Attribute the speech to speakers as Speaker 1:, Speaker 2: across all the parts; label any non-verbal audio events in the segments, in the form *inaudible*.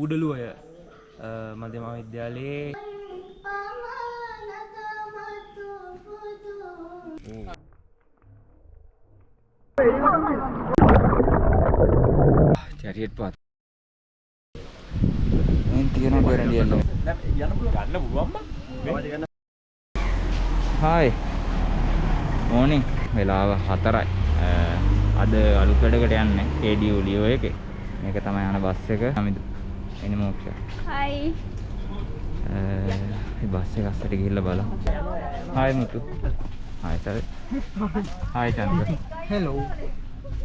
Speaker 1: කූඩලුවය මධ්‍යම විද්‍යාලයේ.
Speaker 2: චරියට පත්. තියෙන පෙරඩියන්න
Speaker 1: ගන්න පුළුවන්ම?
Speaker 2: හායි මෝනිින් වෙලාව හතරයි. අද අලුත් වැඩකට යන්න. ඒඩිය ලියෝ එක. මේක තමයි යන බස් එක. අමිදු එනි මෝක්ෂ
Speaker 3: හයි
Speaker 2: බස් එක අස්සට ගිහිල්ල බල hi Muthu hi sir hi Chanda
Speaker 1: hello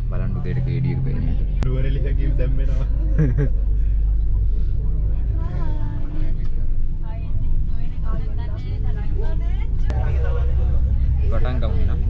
Speaker 2: බලන්න උදේට කේඩියක පේන්නේ
Speaker 1: නුවරලිහකින් දැම්මෙනවා. *laughs*
Speaker 2: පටන් ගමු එහෙනම්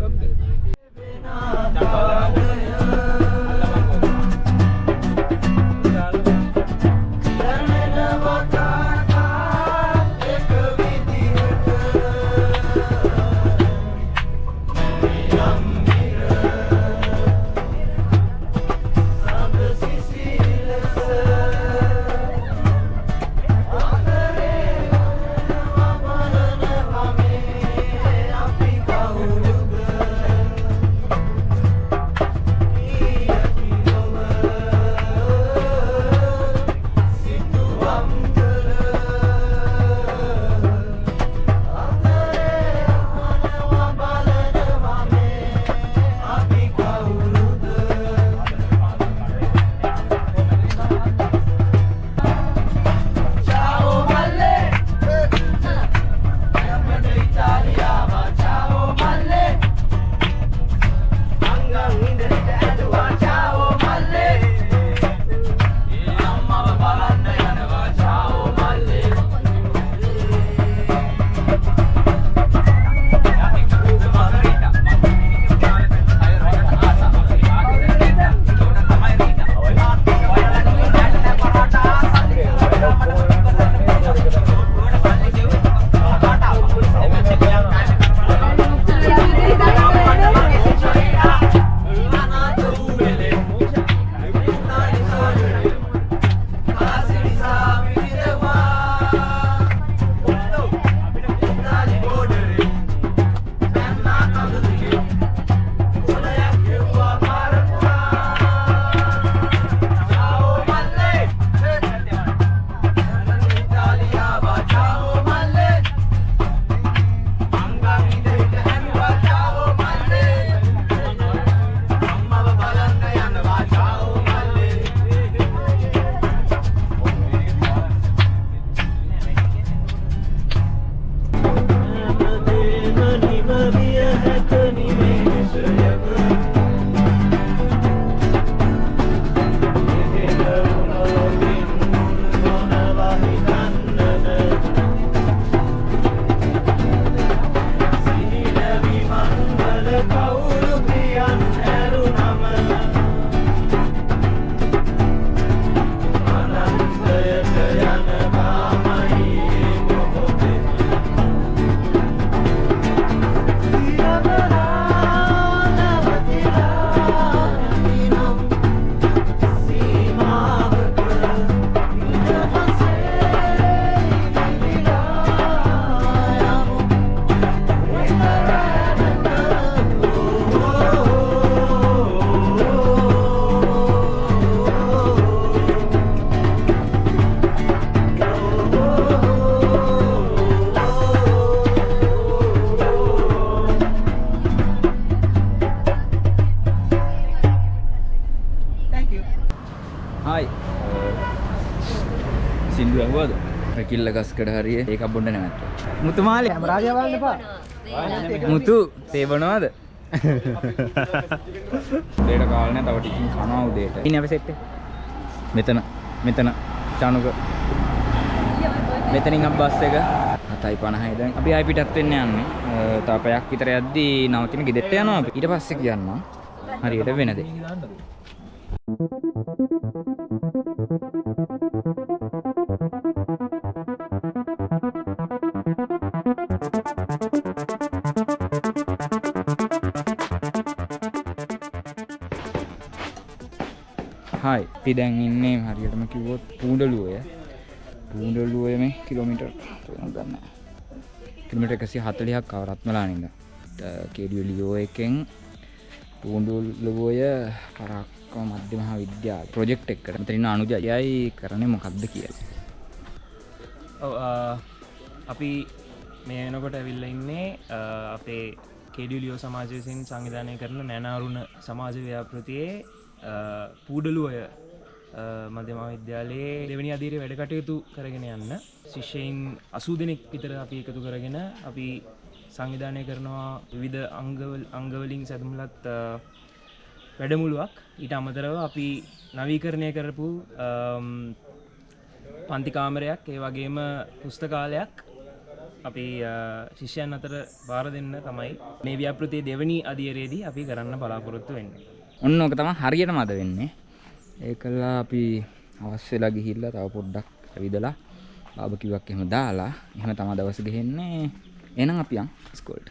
Speaker 2: කිල්ල ගස්කඩ හරිය. ඒක බොන්න නැවත්ත මුතුමාලි
Speaker 1: රාජය බලන්න එපා
Speaker 2: මුතු තේබනවාද? උදේට කාලනේ තව ටිකින් කනවා උදේට. ඉන්නේ අපි සෙට් මෙතන මෙතන. චානුක මෙතනින් අප බස් එක. 7:50යි දැන්. අපි ආයි පිටත් වෙන්න යන්නේ. තව පැයක් විතර යද්දී නවතින ගෙදරට යනවා අපි. ඊට පස්සේ කියන්නම්. හරියට වෙන දේ. හයි අපි දැන් ඉන්නේ හරියටම කිව්වොත් පූඩලුවය පූඩලුවේ මේ කිලෝමීටර් ගන්න. කිලමිට එකසි හතලියක් කව රත්මලානින්ද කෙඩිය ලියෝ එකෙන් පූඩුල්ලවෝය පරක්කව මධ්‍ය මහා විද්‍යා ප්‍රජෙක්් එක්කට තිරන්න අනුජයයි කරන මොකක්ද කියල.
Speaker 1: ඔව් ආ, අපි මේ වෙනකොට ඇවිල්ල ඉන්නේ ආ, අපේ කෙඩියලියෝ සමාජ විසින් සංවිධානය කරන නැනවරුණ සමාජ ව්‍යාපෘතියේ පූඩලුවය මධ්‍යම විද්‍යාලයේ දෙවනි අදීර වැඩ කටයුතු කරගෙන යන්න. ශිෂ්‍යයින් අසූ දෙනෙක් විතර අපි එකතු කරගෙන අපි සංවිධානය කරනවා විවිධ අංගවල් අංගවලින් සැතුමලත් වැඩමුළුවක්. ඊට අමතරව අපි නවීකරණය කරපු අම්, පන්තිකාමරයක් ඒ වගේම පුස්තකාලයක් අපි අ, ශිෂ්‍යයන් අතර බාර දෙන්න තමයි මේ ව්‍යාපෘතිය දෙවනි අධියරේදී අපි කරන්න බලාපොරොත්තු වෙන්නේ.
Speaker 2: ඔන්න ඕක තම හරියට මද වෙන්නේ. ඒ කල්ලා අපි අවස්වෙලා ගිහිල්ලා තව පොඩ්ඩක් ඇවිදලා බාබකිවක් එහෙම දාලා එහෙම තම දවස ගෙහෙන්නේ. එනම් අපියන් ස්කෝල්ට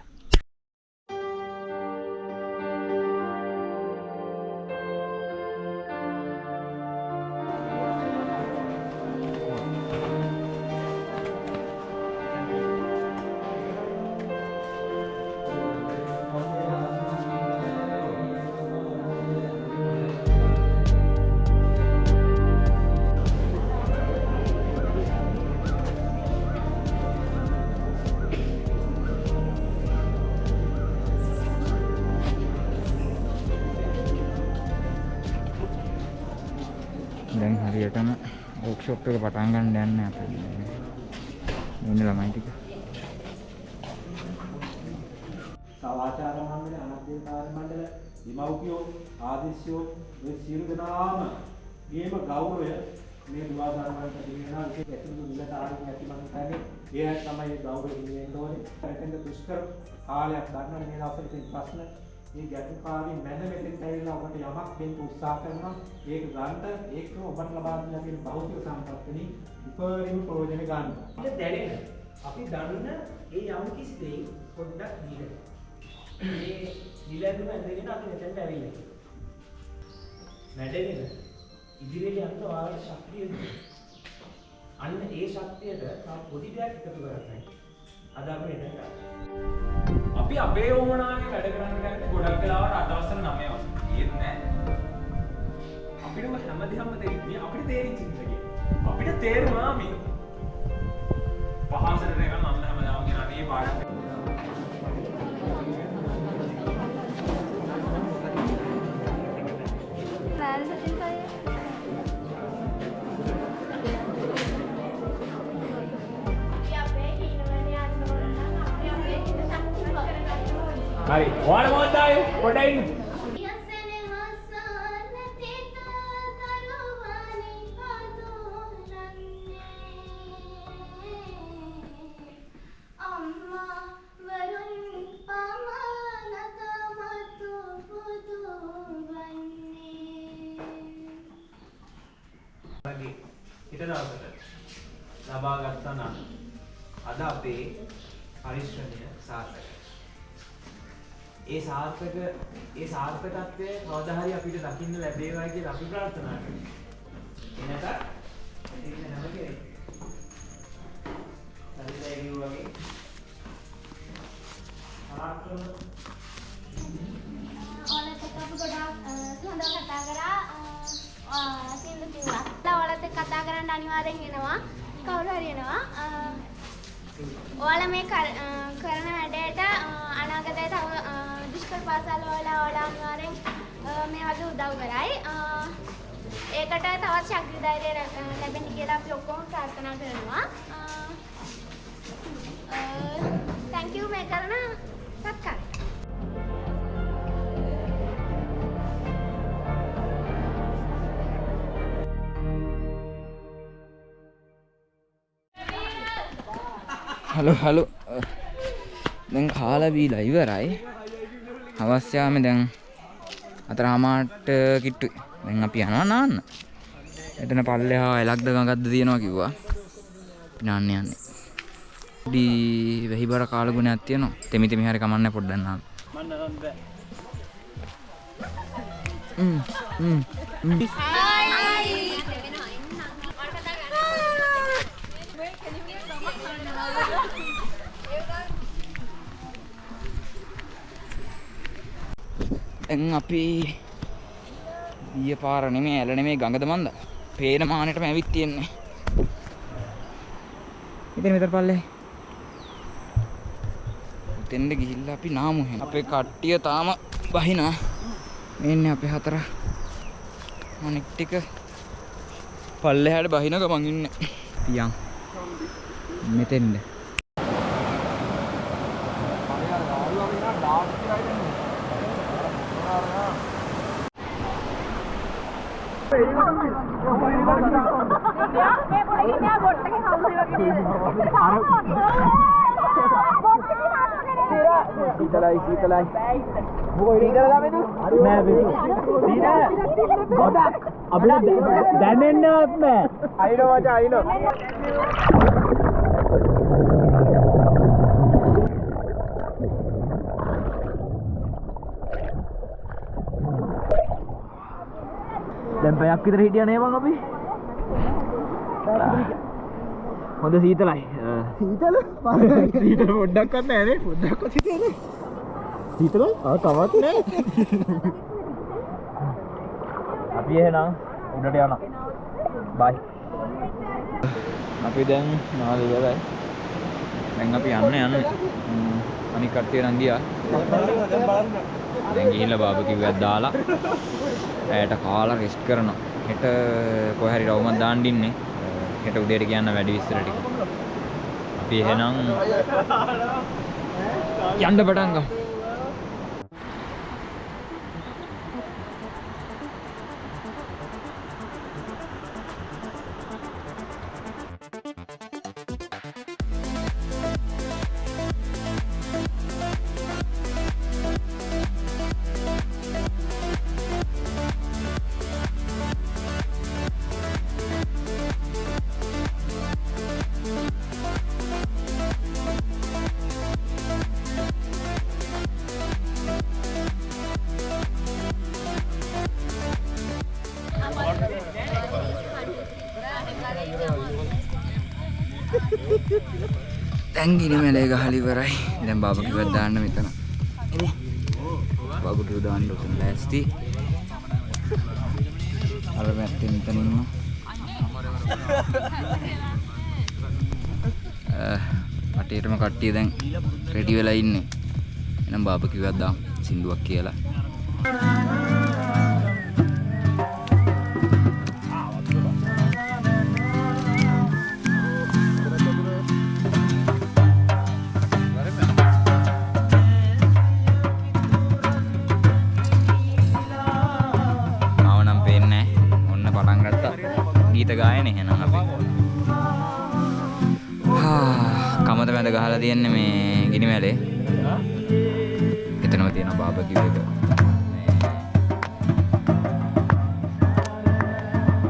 Speaker 2: ඕක්ෂොප් එක පටන් ගන්න යන්න අප ඉන්න ළමයි ටික
Speaker 3: සවාචාර මණ්ඩල අනධ්‍යකාර මණ්ඩල දෙමව්පියෝ ආදේශයෝ මේ සියලු දෙනාම ගේම ගෞරවය මේ දුවාදාර මණ්ඩලට දෙනවා විශේෂ ඇතුළු නිලධාරීන් ඇති මම හිතන්නේ ඒ තමයි ඒ ගෞරවය දෙන්න ඕනේ. එතෙන්ද දුෂ්කර කාලයක් ගන්න මේ දවස්වල තියෙන ප්‍රශ්න මේ ගැටුකාරී මැද මෙතෙන් ඇවිල්ලා ඔබට යමක් දෙන්න උත්සාහ කරනවා. ඒක ගන්න ඒක ඔබට ලබා දෙන තියෙන භෞතික සම්පත්තිනි උපරිම ප්‍රයෝජන ගන්න.
Speaker 4: අපිට දැනෙන අපි දන්න ඒ යම් කිසි දෙයින් පොඩ්ඩක් දීලා. මේ දිලඳුම ඇඳගෙන අපි මෙතෙන්ට ඇවිල්ලා. වැඩගෙන ඉදිරියට යන්න ඔයාලට ශක්තිය දෙන්න. අන්න ඒ ශක්තියට තව පොඩි දෙයක් එකතු කරගන්න. අද අපි මෙතෙන්ට ආවා.
Speaker 5: අපි අපේ ඕමනාවේ වැඩ කරන්න ගන්න ගොඩක් වෙලාවට අදවසර 9 වගේ. ඒත් නෑ. අපිට ඔය හැමදේම තේරෙන්නේ අපිට තේරිච්ච ඉඳගෙන අපිට තේරුණා මේ පහසට එක මම හැමදාම කියන අනේ පාඩම්.
Speaker 6: ඕනේ.
Speaker 5: හරි ඔයාලා මොකද ආයේ පොඩ්ඩක්
Speaker 4: ඒ සාර්ථක ඒ සාර්ථකත්වය කවදා හරි අපිට දකින්න ලැබේවා කියලා අපි ප්‍රාර්ථනා කරනවා. එනක ඉතින් හැම කෙනෙක් හරිදයි කිව්වා වගේ පරාක්‍රම
Speaker 6: ඕලත් එක්ක අපි ගොඩාක් හොඳ කතා කරා සින්දු කිව්වා. ඔයාලත් එක්ක කතා කරන්න අනිවාර්යෙන් එනවා. කවුරු හරි එනවා. ඔයාලා මේ කරන වැඩේට අනාගතයේ තව දුෂ්කර පාසල් වල ඔයාලා අනිවාර්යෙන් අ, මේ වගේ උදව් කරයි. අ, ඒකට තවත් ශක්ති ධෛර්යය ලැ- ලැබෙන්න කියලා අපි ඔක්කොම ප්‍රාර්ථනා කරනවා. තැන්ක් යූ මේ කරන සත්කාරයට.
Speaker 2: හලු හලු දැන් කාලා බීලා ඉවරයි අවස්්‍යාම දැන් අතර හමාට කිට්ටු දැන් අපි යනවා නාන්න. එතන පල්ලෙහා එලක්ද ගඟත්ද තියෙනවා කිව්වා. පිනාන්න යන්නේ. ඩී වෙහි බර කාලගුණයක් තියෙනවා. තෙමි තෙමි හරි කමන්න පොඩ්ඩන්නම් Mm, mm, mm. දැන් අපි ගිය පාර නෙමෙයි ඇල නෙමෙයි ගඟද මන්ද? පේන මානෙටම ඇවිත් තියෙන්නේ. ඉතින් මෙතන පල්ලේ. උතෙන්ද ගිහිල්ලා අපි නාමු එහෙනම් අපේ කට්ටිය තාම බහිනා. මෙන්න අපේ හතර. අනික් ටික පල්ලෙහාට බහින ගමන් ඉන්නේ. පියන්. මෙතෙන්ද
Speaker 3: සීතලයි සීතලයි සීතල ළමයිද නෑ සීතල ගොඩක් අපිට දැනෙන්නවත් නෑ අයිනෝ මචං අයිනෝ පැයක් විතර හිටියා නේ මං අපි? හොඳ සීතලයි. සීතල? සීතල පොඩ්ඩක්වත් නෑ නේ පොඩ්ඩක්වත් හිතේ නේ. සීතල ආ තවත් නෑ. අපි එහෙනම් උඩට යනවා. බයි
Speaker 2: අපි දැන් නාල ඉවරයි දැන් අපි යන්න යන්නේ. අනික් කට්ටිය නම් ගියා දැන් ගිහිල්ලා බාබකිව් එකක් දාලා ඇයට කාලා රෙස්ට් කරනවා. හෙට කොහේ හරි රවුමක් දාන්න ඉන්නේ. හෙට උදේට කියන්න වැඩි විස්තර ටික. අපි එහෙනම් යන්න පටන් ගමු. දැන් ගිනි මැලේ ගහලා ඉවරයි. දැන් බාබකිව්වක් දාන්න මෙතන. එනේ. බාබකිව් දාන්න උතන ලෑස්ති. අර මැත්තේ මෙතන ඉන්නවා. අ අටේටම කට්ටිය දැන් රෙඩි වෙලා ඉන්නේ. එහෙනම් බාබකිව්වක් දාමු. සින්දුවක් කියලා. ගඳ ගහලා තියෙන්නේ මේ ගිනි මැලේ. එතනම තියෙන බාබකිව් එක.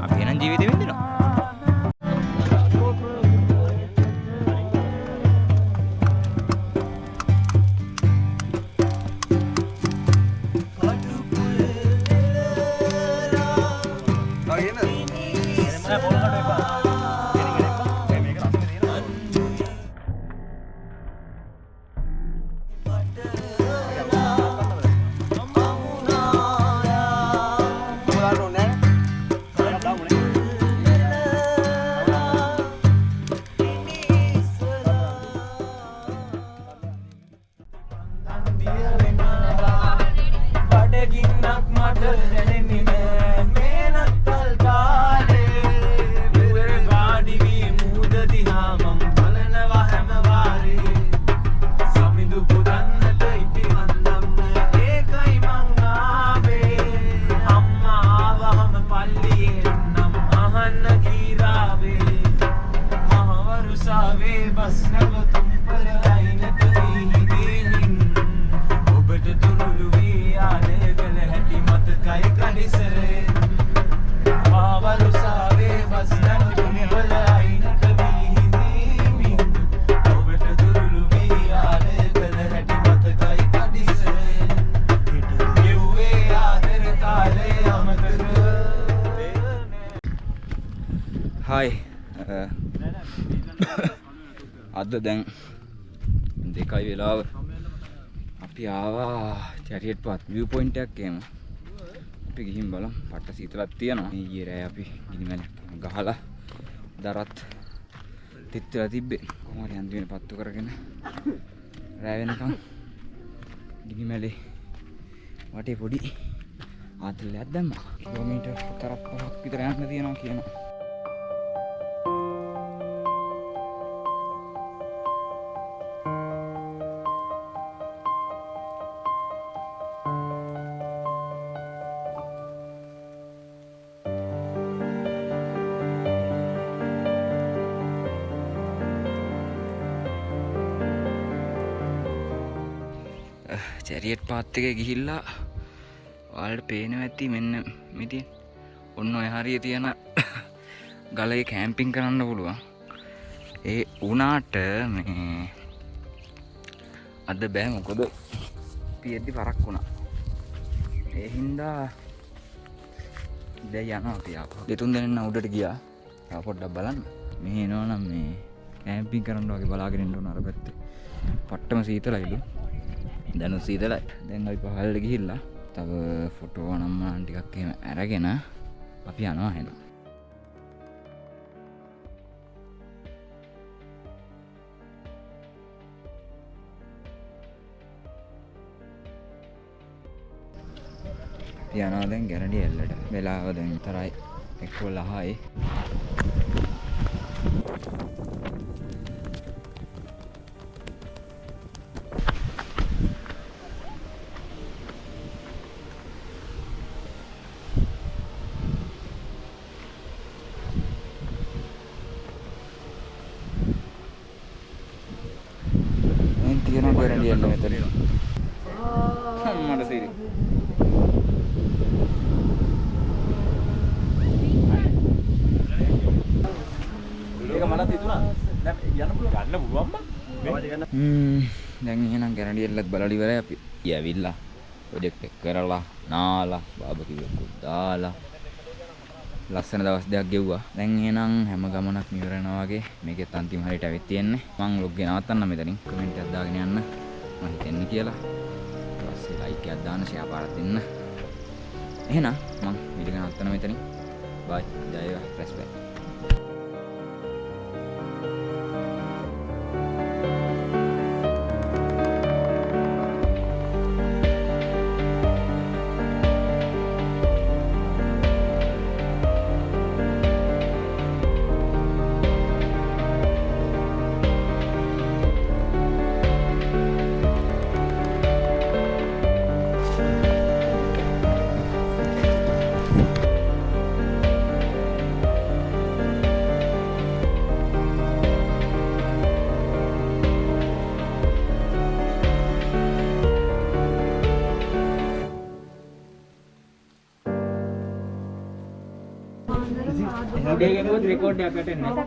Speaker 2: අපි එහෙනම් ජීවිතේ විඳිනවා. Gracias. හායි uh, අද දැන් දෙකයි වෙලාව. අපි ආවා චැරියට් පාත් view point එකක් එම අපි ගිහින් බලමු. පට්ට සීතලක් තියෙනවා. ඊයේ රෑ අපි ගිනිමැල ගහලා දරත් තිත් වෙලා තිබ්බේ. කොහොම හරි අන්තිමට පත්තු කරගෙන රෑ වෙනකන් ගිනිමැලේ වටේ පොඩි ආතල්ලයක් දැම්මා. කිලෝමීටර් 4ක් 5ක් විතර යන්න තියෙනවා කියනවා. චැරියට් පාත් එක ගිහිල්ලා ඔයාලට පේනවා ඇති මෙන්න මෙතින් ඔන්න ඔය හරිය තියෙන ගලේ කෑම්පින් කරන්න පුළුවන්. ඒ වුණාට මේ අද බෑ මොකද? පියද්දි පරක් වුණා. ඒ හින්දා දැන් යනවා අපි ආපහු. දෙතුන් දෙනෙක් උඩට ගියා. තව පොඩ්ඩක් බලන්න. මේ එනවනම් මේ කෑම්පින් කරන්න වගේ බලාගෙන ඉන්න ඕන අර පැත්තේ. පට්ටම සීතලයිලු දැනු සීතලයි දැන් අපි පහල්ල ගිහිල්ලා තව ෆොටෝ නම්මන් ටිකක් එහෙම අරගෙන අපි යනවා හෙන. යනවා දැන් ගැරඩි එල්ලට වෙලාව දැන් තරයි එක්කො ලහයි. දැන් එහෙනම් ගැරඩි එල්ලත් බලලා ඉවරයි අපි. ඇවිල්ලා ප්‍රොජෙක්ට් එක කරලා නාලා බාබකියු එකක් දාලා ලස්සන දවස් දෙකක් ගෙව්වා. දැන් එහෙනම් හැම ගමනක් ඉවර වෙනවා වගේ මේකෙත් අන්තිම හරියට ඇවිත් තියෙන්නේ. මං ලොග් එක නවත්තන්න මෙතනින්. කමෙන්ට් එකක් දාගෙන යන්න. මම හිතන්නේ කියලා. ඊට පස්සේ ලයික් එකක් දාන්න ෂෙයා පාරක් දෙන්න. එහෙනම් මං වීඩියෝ එක නවත්තන්න මෙතනින්. බයි. ජය වේවා. රෙස්පෙක්ට්.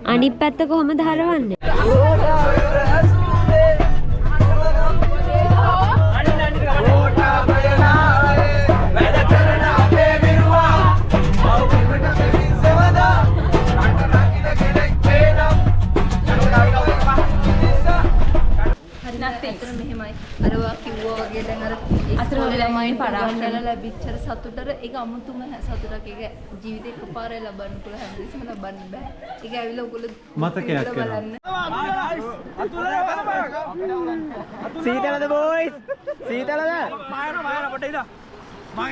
Speaker 7: අනිත් පැත්ත කොහොමද හරවන්නේ?
Speaker 8: ඒක අමුතුම සතුටක්. ඒක ජීවිතේ එකපාරේ ලබන්න පුළුවන් හැමදෙස්සම ලබන්න බෑ. ඒක ඇවිල්ලා ඔයගොල්ලෝ
Speaker 3: මතකයක්
Speaker 8: බලන්න.
Speaker 1: සීතලද බෝයිස් සීතලද
Speaker 5: මායන මායන පොඩ්ඩ ඉඳා